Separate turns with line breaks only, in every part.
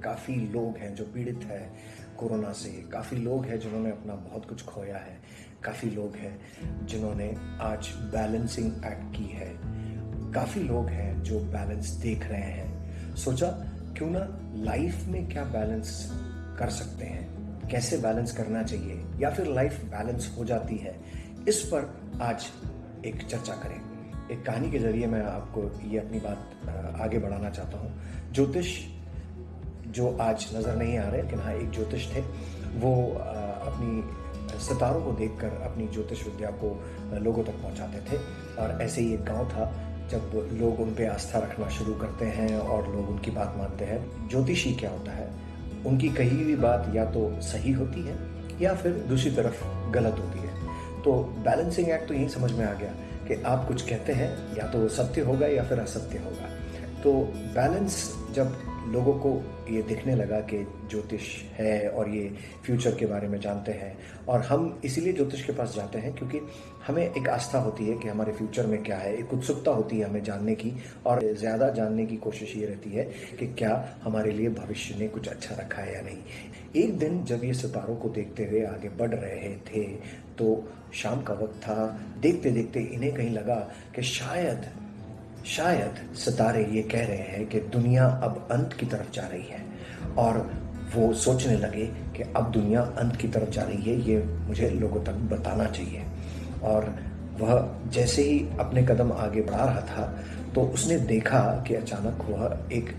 काफ़ी लोग हैं जो पीड़ित हैं कोरोना से। काफ़ी लोग हैं जिन्होंने अपना बहुत कुछ खोया है। काफ़ी लोग हैं जिन्होंने आज बैलेंसिंग एक्ट की है। काफ़ी लोग हैं जो बैलेंस देख रहे हैं। सोचा, क्यों ना लाइफ में क्या बैलेंस कर सकते हैं? कैसे बैलेंस करना चाहिए? या फिर लाइफ बैलेंस हो जाती है? इस पर आज एक चर्चा करें। एक कहानी के ज़रिए मैं आपको ये अपनी बात आगे बढ़ाना चाहता हूँ। ज्योतिष जो आज नज़र नहीं आ रहे, लेकिन हाँ एक ज्योतिष थे, वो अपनी सितारों को देखकर अपनी ज्योतिष विद्या को लोगों तक पहुंचाते थे। और ऐसे ही एक गाँव था, जब लोग उन पर आस्था रखना शुरू करते हैं और लोग उनकी बात मानते हैं। ज्योतिषी क्या होता है? उनकी कही हुई बात या तो सही होती है, या फिर दूसरी तरफ़ गलत होती है। तो बैलेंसिंग एक्ट तो यही समझ में आ गया कि आप कुछ कहते हैं, या तो सत्य होगा या फिर असत्य होगा। तो बैलेंस जब लोगों को ये दिखने लगा कि ज्योतिष है और ये फ्यूचर के बारे में जानते हैं। और हम इसीलिए ज्योतिष के पास जाते हैं क्योंकि हमें एक आस्था होती है कि हमारे फ्यूचर में क्या है, एक उत्सुकता होती है हमें जानने की और ज़्यादा जानने की कोशिश ये रहती है कि क्या हमारे लिए भविष्य ने कुछ अच्छा रखा है या नहीं। एक दिन जब ये सितारों को देखते हुए आगे बढ़ रहे थे तो शाम का वक्त था। देखते देखते इन्हें कहीं लगा कि शायद शायद सितारे ये कह रहे हैं कि दुनिया अब अंत की तरफ़ जा रही है और वो सोचने लगे कि अब दुनिया अंत की तरफ़ जा रही है, ये मुझे लोगों तक बताना चाहिए। और वह जैसे ही अपने कदम आगे बढ़ा रहा था तो उसने देखा कि अचानक वह एक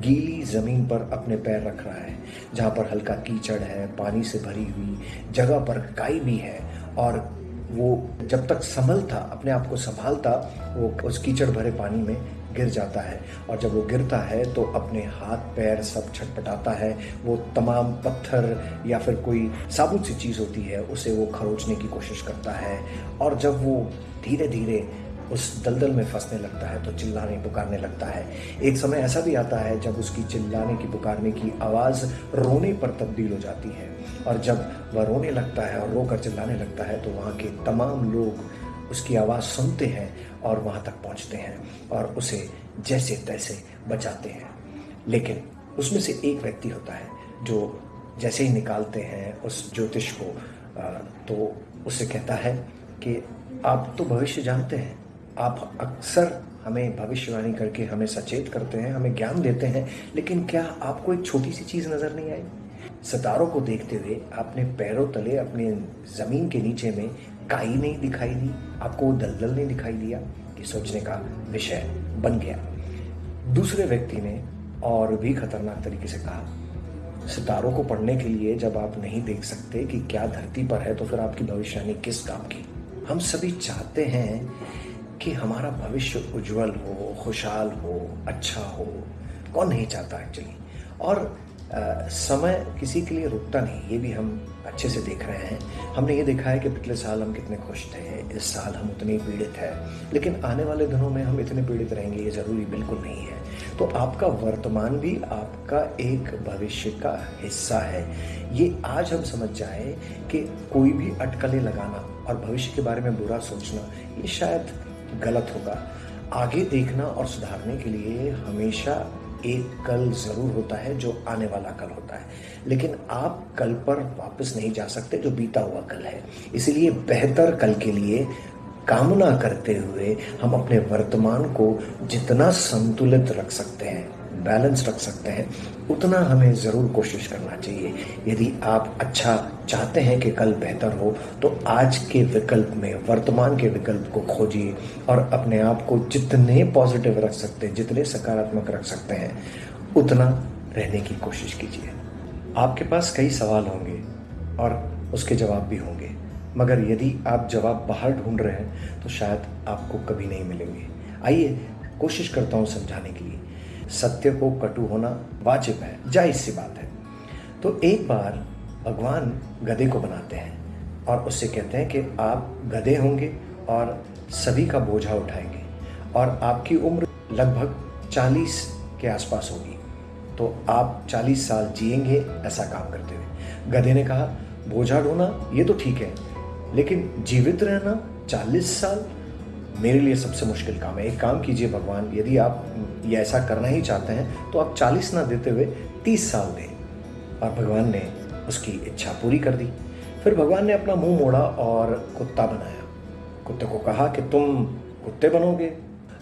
गीली ज़मीन पर अपने पैर रख रहा है, जहाँ पर हल्का कीचड़ है, पानी से भरी हुई जगह पर काई भी है और वो जब तक संभलता अपने आप को संभालता, वो उस कीचड़ भरे पानी में गिर जाता है। और जब वो गिरता है तो अपने हाथ, पैर सब छटपटाता है। वो तमाम पत्थर या फिर कोई साबुन सी चीज़ होती है, उसे वो खरोचने की कोशिश करता है। और जब वो धीरे धीरे उस दलदल में फंसने लगता है तो चिल्लाने, पुकारने लगता है। एक समय ऐसा भी आता है, जब उसकी चिल्लाने की, पुकारने की आवाज़ रोने पर तब्दील हो जाती है। और जब वह रोने लगता है और रोकर चिल्लाने लगता है तो वहाँ के तमाम लोग उसकी आवाज़ सुनते हैं और वहाँ तक पहुँचते हैं और उसे जैसे तैसे बचाते हैं। लेकिन उसमें से एक व्यक्ति होता है, जो जैसे ही निकालते हैं उस ज्योतिष को तो उससे कहता है कि, आप तो भविष्य जानते हैं आप अक्सर हमें भविष्यवाणी करके हमें सचेत करते हैं, हमें ज्ञान देते हैं, लेकिन क्या आपको एक छोटी सी चीज़ नज़र नहीं आई? सितारों को देखते हुए आपने पैरों तले अपने ज़मीन के नीचे में काई नहीं दिखाई दी, आपको दलदल नहीं दिखाई दिया कि सोचने का विषय बन गया। दूसरे व्यक्ति ने और भी खतरनाक तरीके से कहा, सितारों को पढ़ने के लिए जब आप नहीं देख सकते कि क्या धरती पर है तो फिर आपकी भविष्यवाणी किस काम की? हम सभी चाहते हैं कि हमारा भविष्य उज्जवल हो खुशहाल हो अच्छा हो। कौन नहीं चाहता एक्चुअली और आ, समय किसी के लिए रुकता नहीं ये भी हम अच्छे से देख रहे हैं। हमने ये देखा है कि पिछले साल हम कितने खुश थे इस साल हम उतने पीड़ित हैं। लेकिन आने वाले दिनों में हम इतने पीड़ित रहेंगे ये ज़रूरी बिल्कुल नहीं है। तो आपका वर्तमान भी आपका एक भविष्य का हिस्सा है। ये आज हम समझ जाए कि कोई भी अटकलें लगाना और भविष्य के बारे में बुरा सोचना ये शायद गलत होगा। आगे देखना और सुधारने के लिए हमेशा एक कल ज़रूर होता है, जो आने वाला कल होता है। लेकिन आप कल पर वापस नहीं जा सकते, जो बीता हुआ कल है। इसलिए बेहतर कल के लिए कामना करते हुए हम अपने वर्तमान को जितना संतुलित रख सकते हैं। बैलेंस रख सकते हैं, उतना हमें ज़रूर कोशिश करना चाहिए। यदि आप अच्छा चाहते हैं कि कल बेहतर हो तो आज के विकल्प में, वर्तमान के विकल्प को खोजिए और अपने आप को जितने पॉजिटिव रख सकते हैं, जितने सकारात्मक रख सकते हैं, उतना रहने की कोशिश कीजिए। आपके पास कई सवाल होंगे और उसके जवाब भी होंगे, मगर यदि आप जवाब बाहर ढूंढ रहे हैं तो शायद आपको कभी नहीं मिलेंगे। आइए, कोशिश करता हूँ समझाने के लिए। सत्य को कटु होना वाजिब है जायज़ सी बात है। तो एक बार भगवान गधे को बनाते हैं और उससे कहते हैं कि आप गधे होंगे और सभी का बोझा उठाएँगे और आपकी उम्र लगभग 40 के आसपास होगी। तो आप 40 साल जिएँगे ऐसा काम करते हुए। गधे ने कहा, बोझा ढोना ये तो ठीक है, लेकिन जीवित रहना 40 साल मेरे लिए सबसे मुश्किल काम है। एक काम कीजिए भगवान, यदि आप ये ऐसा करना ही चाहते हैं तो आप चालीस ना देते हुए तीस साल दें। और भगवान ने उसकी इच्छा पूरी कर दी। फिर भगवान ने अपना मुँह मोड़ा और कुत्ता बनाया। कुत्ते को कहा कि तुम कुत्ते बनोगे,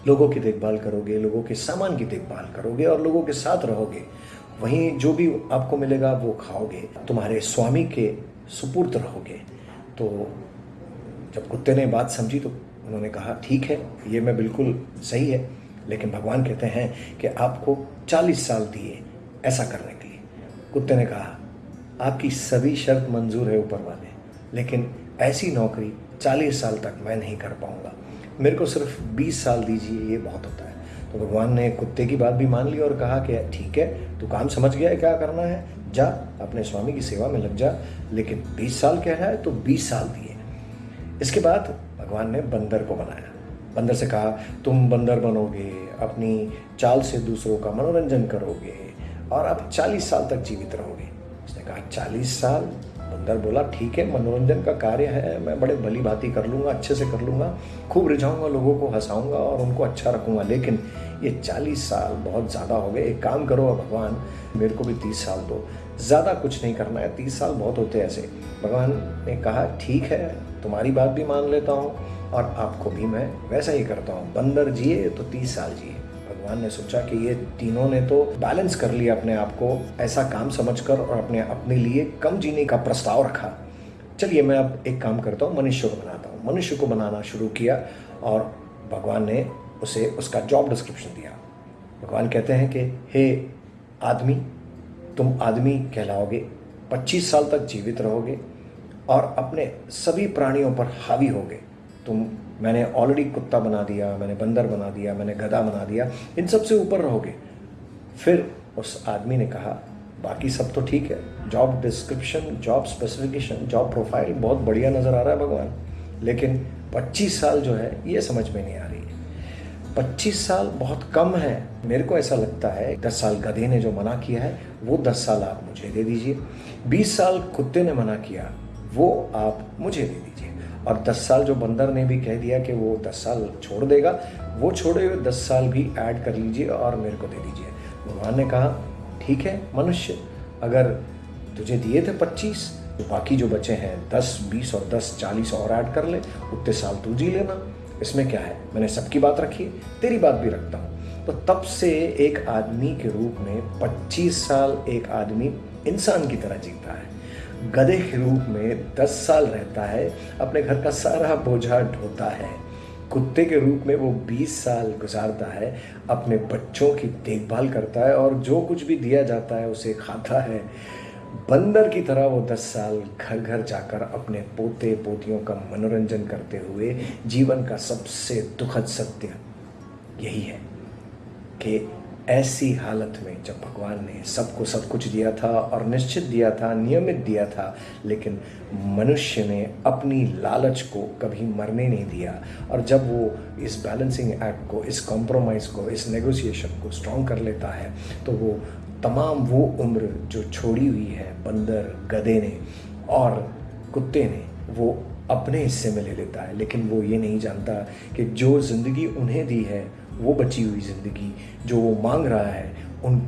लोगों की देखभाल करोगे, लोगों के सामान की देखभाल करोगे और लोगों के साथ रहोगे। वहीं जो भी आपको मिलेगा, वो खाओगे। तुम्हारे स्वामी के सुपुर्द रहोगे। तो जब कुत्ते ने बात समझी तो उन्होंने कहा, ठीक है, ये मैं बिल्कुल सही है, लेकिन भगवान कहते हैं कि आपको चालीस साल दिए ऐसा करने के लिए। कुत्ते ने कहा, आपकी सभी शर्त मंजूर है ऊपर वाले, लेकिन ऐसी नौकरी चालीस साल तक मैं नहीं कर पाऊँगा। मेरे को सिर्फ़ बीस साल दीजिए, ये बहुत होता है। तो भगवान ने कुत्ते की बात भी मान ली और कहा कि, ठीक है, तू काम समझ गया है क्या करना है? जा, अपने स्वामी की सेवा में लग जा, लेकिन बीस साल कह रहा है तो बीस साल दिए। इसके बाद भगवान ने बंदर को बनाया। बंदर से कहा, तुम बंदर बनोगे, अपनी चाल से दूसरों का मनोरंजन करोगे और आप चालीस साल तक जीवित रहोगे। उसने कहा, चालीस साल? बंदर बोला, ठीक है, मनोरंजन का कार्य है, मैं बड़े भली भांति कर लूँगा, अच्छे से कर लूँगा, खूब रिझाऊँगा, लोगों को हंसाऊँगा और उनको अच्छा रखूँगा, लेकिन ये चालीस साल बहुत ज़्यादा हो गए। एक काम करो भगवान, मेरे को भी तीस साल दो। ज़्यादा कुछ नहीं करना है। तीस साल बहुत होते हैं ऐसे। भगवान ने कहा, ठीक है, तुम्हारी बात भी मान लेता हूँ और आपको भी मैं वैसा ही करता हूँ। बंदर जिए तो तीस साल जिए। भगवान ने सोचा कि ये तीनों ने तो बैलेंस कर लिया अपने आप को, ऐसा काम समझकर और अपने अपने लिए कम जीने का प्रस्ताव रखा। चलिए मैं अब एक काम करता हूँ, मनुष्य को बनाता हूँ। मनुष्य को बनाना शुरू किया और भगवान ने उसे उसका जॉब डिस्क्रिप्शन दिया। भगवान कहते हैं कि, हे आदमी, तुम आदमी कहलाओगे 25 साल तक जीवित रहोगे और अपने सभी प्राणियों पर हावी होगे। तुम, मैंने ऑलरेडी कुत्ता बना दिया, मैंने बंदर बना दिया, मैंने गधा बना दिया, इन सबसे ऊपर रहोगे। फिर उस आदमी ने कहा, बाकी सब तो ठीक है। Job description job specification job profile बहुत बढ़िया नज़र आ रहा है भगवान, लेकिन 25 साल जो है, ये समझ में नहीं आ रही। 25 साल बहुत कम है। मेरे को ऐसा लगता है 10 साल गधे ने जो मना किया है, वो 10 साल आप मुझे दे दीजिए। 20 साल कुत्ते ने मना किया, वो आप मुझे दे दीजिए। और 10 साल जो बंदर ने भी कह दिया कि वो 10 साल छोड़ देगा, वो छोड़े हुए 10 साल भी ऐड कर लीजिए और मेरे को दे दीजिए। भगवान ने कहा, ठीक है, मनुष्य, अगर तुझे दिए थे 25 तो बाकी जो बचे हैं 10 20 और 10 40 और ऐड कर ले, उतने साल तू जी लेना। इसमें क्या है? मैंने सबकी बात रखी, तेरी बात भी रखता हूँ। तो तब से एक आदमी के रूप में 25 साल एक आदमी इंसान की तरह जीता है। गधे के रूप में दस साल रहता है, अपने घर का सारा बोझा ढोता है। कुत्ते के रूप में वो बीस साल गुजारता है, अपने बच्चों की देखभाल करता है और जो कुछ भी दिया जाता है उसे खाता है। बंदर की तरह वो दस साल घर घर जाकर अपने पोते, पोतियों का मनोरंजन करते हुए जीवन का सबसे दुखद सत्य यही है कि ऐसी हालत में जब भगवान ने सबको सब कुछ दिया था और निश्चित दिया था, नियमित दिया था, लेकिन मनुष्य ने अपनी लालच को कभी मरने नहीं दिया। और जब वो इस बैलेंसिंग एक्ट को, इस कॉम्प्रोमाइज़ को, इस नेगोशिएशन को स्ट्रॉन्ग कर लेता है तो वो तमाम वो उम्र जो छोड़ी हुई है, बंदर, गधे ने और कुत्ते ने, वो अपने हिस्से में ले लेता है। लेकिन वो ये नहीं जानता कि जो ज़िंदगी उन्हें दी है, वो बची हुई ज़िंदगी जो वो मांग रहा है, उन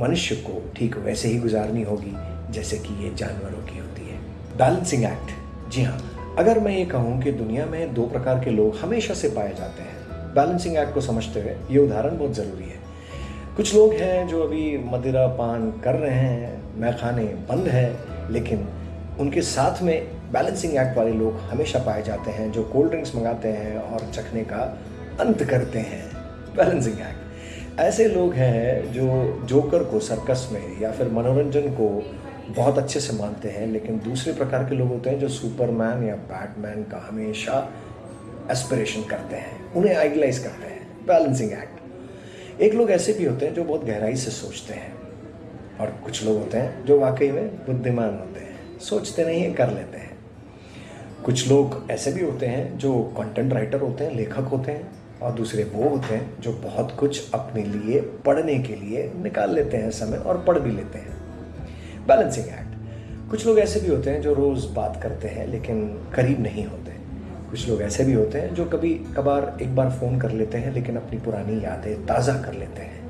मनुष्य को ठीक वैसे ही गुजारनी होगी, जैसे कि ये जानवरों की होती है। Balancing act. जी हाँ अगर मैं ये कहूँ कि दुनिया में दो प्रकार के लोग हमेशा से पाए जाते हैं, बैलेंसिंग एक्ट को समझते हुए ये उदाहरण बहुत ज़रूरी है। कुछ लोग हैं जो अभी मदिरा पान कर रहे हैं, मैखाने बंद हैं, लेकिन उनके साथ में बैलेंसिंग एक्ट वाले लोग हमेशा पाए जाते हैं, जो कोल्ड ड्रिंक्स मंगाते हैं और चखने का अंत करते हैं। बैलेंसिंग एक्ट ऐसे लोग हैं जो जोकर को सर्कस में या फिर मनोरंजन को बहुत अच्छे से मानते हैं, लेकिन दूसरे प्रकार के लोग होते हैं जो सुपरमैन या बैटमैन का हमेशा एस्पिरेशन करते हैं, उन्हें आइडलाइज करते हैं। बैलेंसिंग एक्ट एक लोग ऐसे भी होते हैं जो बहुत गहराई से सोचते हैं। और कुछ लोग होते हैं जो वाकई में बुद्धिमान होते हैं, सोचते नहीं है, कर लेते हैं। कुछ लोग ऐसे भी होते हैं जो कंटेंट राइटर होते हैं, लेखक होते हैं, और दूसरे वो होते हैं जो बहुत कुछ अपने लिए पढ़ने के लिए निकाल लेते हैं समय और पढ़ भी लेते हैं। बैलेंसिंग एक्ट कुछ लोग ऐसे भी होते हैं जो रोज़ बात करते हैं, लेकिन करीब नहीं होते। कुछ लोग ऐसे भी होते हैं जो कभी कभार एक बार फ़ोन कर लेते हैं, लेकिन अपनी पुरानी यादें ताज़ा कर लेते हैं।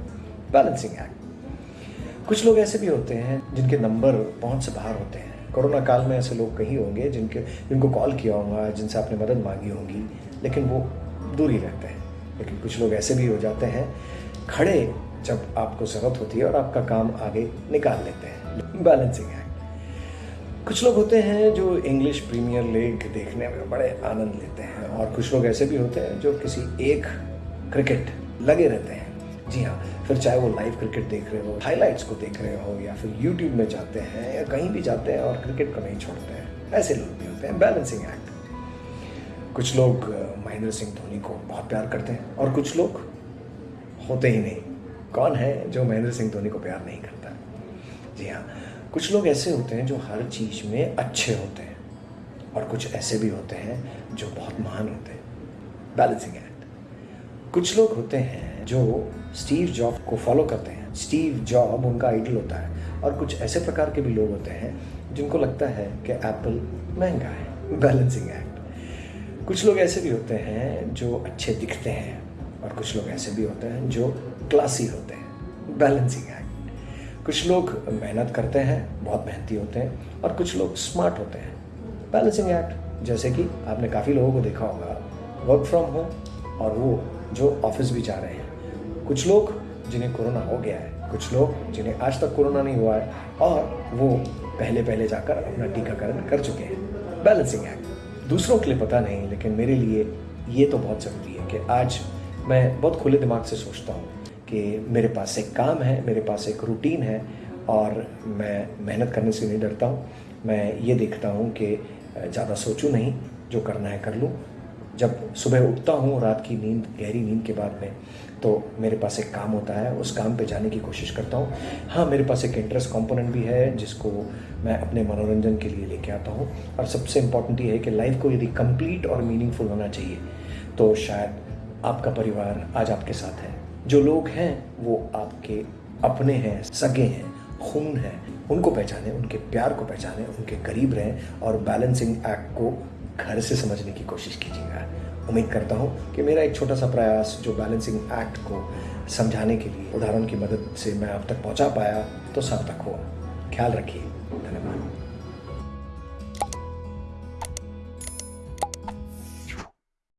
बैलेंसिंग एक्ट कुछ लोग ऐसे भी होते हैं जिनके नंबर पहुँच से बाहर होते हैं। कोरोना काल में ऐसे लोग कहीं होंगे जिनके, जिनको कॉल किया होगा, जिनसे आपने मदद मांगी होगी, लेकिन वो दूर ही रहते हैं। लेकिन कुछ लोग ऐसे भी हो जाते हैं, खड़े जब आपको ज़रूरत होती है और आपका काम आगे निकाल लेते हैं। बैलेंसिंग है कुछ लोग होते हैं जो इंग्लिश प्रीमियर लीग देखने में बड़े आनंद लेते हैं और कुछ लोग ऐसे भी होते हैं जो किसी एक क्रिकेट लगे रहते हैं। जी हाँ फिर चाहे वो लाइव क्रिकेट देख रहे हो हाइलाइट्स को देख रहे हो या फिर यूट्यूब में जाते हैं या कहीं भी जाते हैं और क्रिकेट को नहीं छोड़ते हैं, ऐसे लोग भी होते हैं बैलेंसिंग एक्ट कुछ लोग महेंद्र सिंह धोनी को बहुत प्यार करते हैं और कुछ लोग होते ही नहीं। कौन है जो महेंद्र सिंह धोनी को प्यार नहीं करता? जी हाँ कुछ लोग ऐसे होते हैं जो हर चीज़ में अच्छे होते हैं और कुछ ऐसे भी होते हैं जो बहुत महान होते हैं। बैलेंसिंग एक्ट कुछ लोग होते हैं जो स्टीव जॉब को फॉलो करते हैं। स्टीव जॉब उनका आइडल होता है और कुछ ऐसे प्रकार के भी लोग होते हैं जिनको लगता है कि एप्पल महँगा है। बैलेंसिंग एक्ट कुछ लोग ऐसे भी होते हैं जो अच्छे दिखते हैं और कुछ लोग ऐसे भी होते हैं जो क्लासी होते हैं। बैलेंसिंग एक्ट कुछ लोग मेहनत करते हैं, बहुत मेहनती होते हैं और कुछ लोग स्मार्ट होते हैं। बैलेंसिंग एक्ट जैसे कि आपने काफ़ी लोगों को देखा होगा वर्क फ्रॉम होम और वो जो ऑफ़िस भी जा रहे हैं। कुछ लोग जिन्हें कोरोना हो गया है, कुछ लोग जिन्हें आज तक कोरोना नहीं हुआ है और वो पहले पहले जाकर अपना टीकाकरण कर चुके हैं। बैलेंसिंग एक्ट दूसरों के लिए पता नहीं, लेकिन मेरे लिए ये तो बहुत ज़रूरी है कि आज मैं बहुत खुले दिमाग से सोचता हूँ कि मेरे पास एक काम है, मेरे पास एक रूटीन है और मैं मेहनत करने से नहीं डरता हूँ। मैं ये देखता हूँ कि ज़्यादा सोचूँ नहीं, जो करना है कर लूँ। जब सुबह उठता हूँ, रात की नींद, गहरी नींद के बाद में तो मेरे पास एक काम होता है, उस काम पे जाने की कोशिश करता हूँ। हाँ मेरे पास एक इंटरेस्ट कंपोनेंट भी है, जिसको मैं अपने मनोरंजन के लिए लेके आता हूँ। और सबसे इंपॉर्टेंट ये है कि लाइफ को यदि कंप्लीट और मीनिंगफुल होना चाहिए तो शायद आपका परिवार आज आपके साथ है। जो लोग हैं, वो आपके अपने हैं, सगे हैं, खून हैं, उनको पहचाने, उनके प्यार को पहचाने, उनके करीब रहें और बैलेंसिंग एक्ट को घर से समझने की कोशिश कीजिएगा। उम्मीद करता हूँ कि मेरा एक छोटा सा प्रयास जो बैलेंसिंग एक्ट को समझाने के लिए उदाहरण की मदद से मैं आप तक पहुँचा पाया तो सार्थक हुआ। ख्याल रखिए। धन्यवाद।